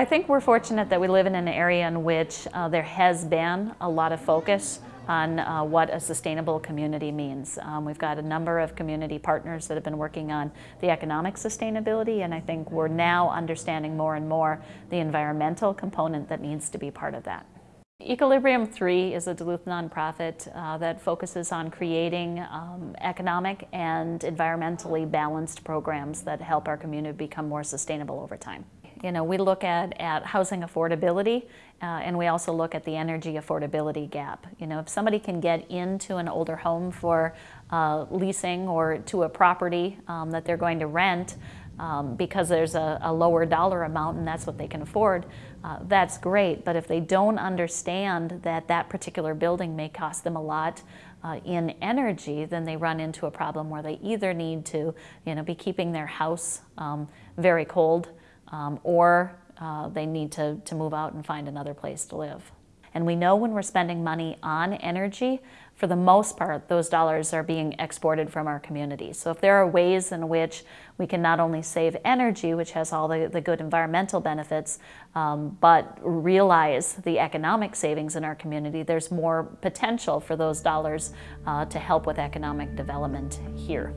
I think we're fortunate that we live in an area in which uh, there has been a lot of focus on uh, what a sustainable community means. Um, we've got a number of community partners that have been working on the economic sustainability and I think we're now understanding more and more the environmental component that needs to be part of that. Equilibrium 3 is a Duluth nonprofit uh, that focuses on creating um, economic and environmentally balanced programs that help our community become more sustainable over time. You know, we look at, at housing affordability uh, and we also look at the energy affordability gap. You know, if somebody can get into an older home for uh, leasing or to a property um, that they're going to rent, um, because there's a, a, lower dollar amount and that's what they can afford, uh, that's great. But if they don't understand that that particular building may cost them a lot uh, in energy, then they run into a problem where they either need to you know, be keeping their house um, very cold um, or uh, they need to, to move out and find another place to live. And we know when we're spending money on energy, for the most part, those dollars are being exported from our communities. So if there are ways in which we can not only save energy, which has all the, the good environmental benefits, um, but realize the economic savings in our community, there's more potential for those dollars uh, to help with economic development here.